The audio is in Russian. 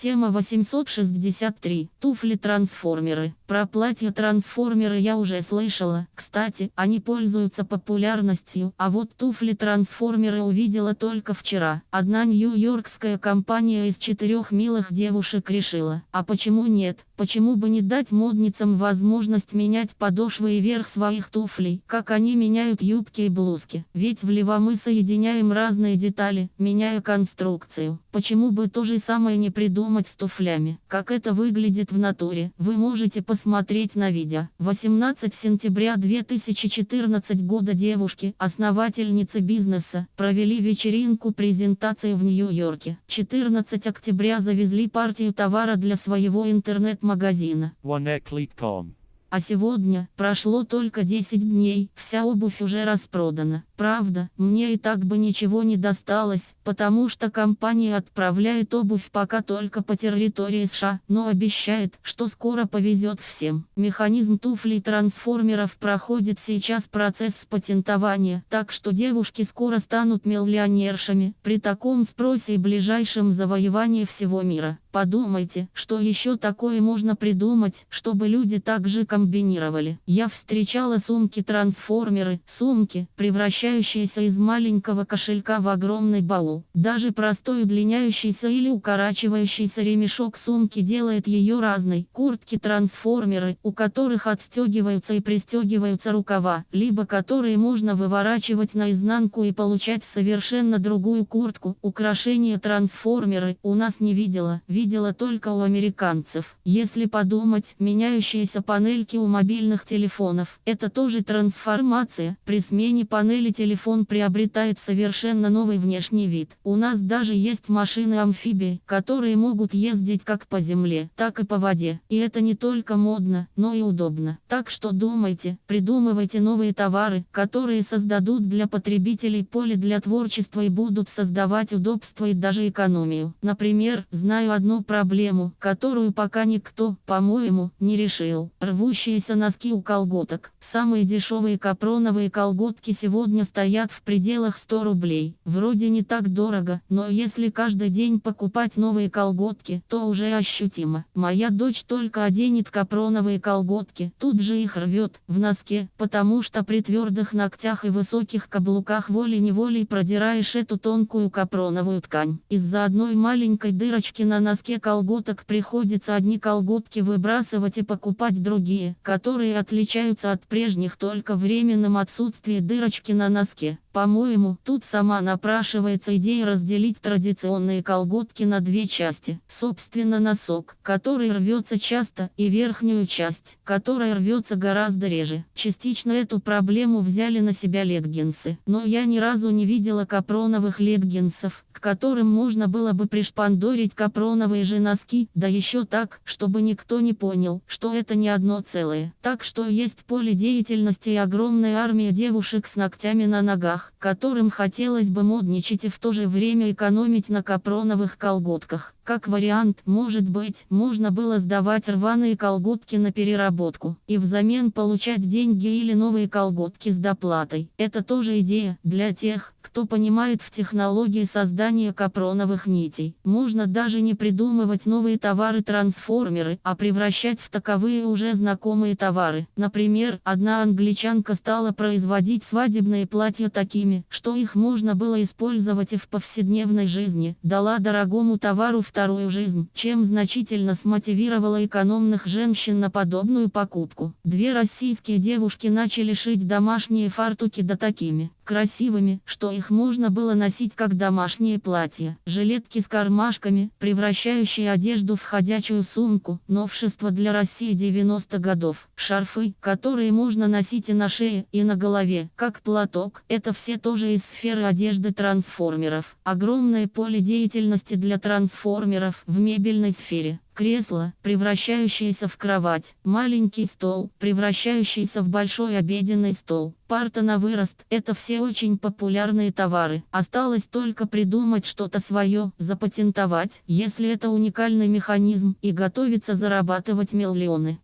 Тема 863. Туфли-трансформеры. Про платья-трансформеры я уже слышала. Кстати, они пользуются популярностью, а вот туфли-трансформеры увидела только вчера. Одна нью-йоркская компания из четырех милых девушек решила. А почему нет? Почему бы не дать модницам возможность менять подошвы и верх своих туфлей, как они меняют юбки и блузки? Ведь в Лева мы соединяем разные детали, меняя конструкцию. Почему бы то же самое не придумать с туфлями? Как это выглядит в натуре, вы можете посмотреть на видео. 18 сентября 2014 года девушки, основательницы бизнеса, провели вечеринку презентации в Нью-Йорке. 14 октября завезли партию товара для своего интернет-магазина магазина. А сегодня, прошло только 10 дней, вся обувь уже распродана. Правда, мне и так бы ничего не досталось, потому что компания отправляет обувь пока только по территории США, но обещает, что скоро повезет всем. Механизм туфлей трансформеров проходит сейчас процесс патентования, так что девушки скоро станут миллионершами, при таком спросе и ближайшем завоевании всего мира. Подумайте, что еще такое можно придумать, чтобы люди также комбинировали. Я встречала сумки-трансформеры, сумки, превращающиеся превращающаяся из маленького кошелька в огромный баул. Даже простой удлиняющийся или укорачивающийся ремешок сумки делает ее разной. Куртки-трансформеры, у которых отстегиваются и пристегиваются рукава, либо которые можно выворачивать наизнанку и получать совершенно другую куртку. Украшения-трансформеры у нас не видела, видела только у американцев. Если подумать, меняющиеся панельки у мобильных телефонов, это тоже трансформация. При смене панели телефон приобретает совершенно новый внешний вид. У нас даже есть машины-амфибии, которые могут ездить как по земле, так и по воде. И это не только модно, но и удобно. Так что думайте, придумывайте новые товары, которые создадут для потребителей поле для творчества и будут создавать удобство и даже экономию. Например, знаю одну проблему, которую пока никто, по-моему, не решил. Рвущиеся носки у колготок. Самые дешевые капроновые колготки сегодня стоят в пределах 100 рублей. Вроде не так дорого, но если каждый день покупать новые колготки, то уже ощутимо. Моя дочь только оденет капроновые колготки, тут же их рвет в носке, потому что при твердых ногтях и высоких каблуках волей-неволей продираешь эту тонкую капроновую ткань. Из-за одной маленькой дырочки на носке колготок приходится одни колготки выбрасывать и покупать другие, которые отличаются от прежних только временным отсутствием дырочки на носке. 之助。По-моему, тут сама напрашивается идея разделить традиционные колготки на две части. Собственно носок, который рвется часто, и верхнюю часть, которая рвется гораздо реже. Частично эту проблему взяли на себя леггинсы, но я ни разу не видела капроновых леггинсов, к которым можно было бы пришпандорить капроновые же носки, да еще так, чтобы никто не понял, что это не одно целое. Так что есть поле деятельности и огромная армия девушек с ногтями на ногах, которым хотелось бы модничать и в то же время экономить на капроновых колготках. Как вариант, может быть, можно было сдавать рваные колготки на переработку и взамен получать деньги или новые колготки с доплатой. Это тоже идея для тех, кто понимает в технологии создания капроновых нитей. Можно даже не придумывать новые товары-трансформеры, а превращать в таковые уже знакомые товары. Например, одна англичанка стала производить свадебные платья такими, что их можно было использовать и в повседневной жизни. Дала дорогому товару вторую жизнь, чем значительно смотивировала экономных женщин на подобную покупку. Две российские девушки начали шить домашние фартуки да такими красивыми, что их можно было носить как домашние платья. Жилетки с кармашками, превращающие одежду в ходячую сумку, новшество для России 90 годов. Шарфы, которые можно носить и на шее, и на голове, как платок. Это все тоже из сферы одежды трансформеров. Огромное поле деятельности для трансформеров в мебельной сфере кресло, превращающееся в кровать, маленький стол, превращающийся в большой обеденный стол, парта на вырост – это все очень популярные товары. Осталось только придумать что-то свое, запатентовать, если это уникальный механизм, и готовиться зарабатывать миллионы.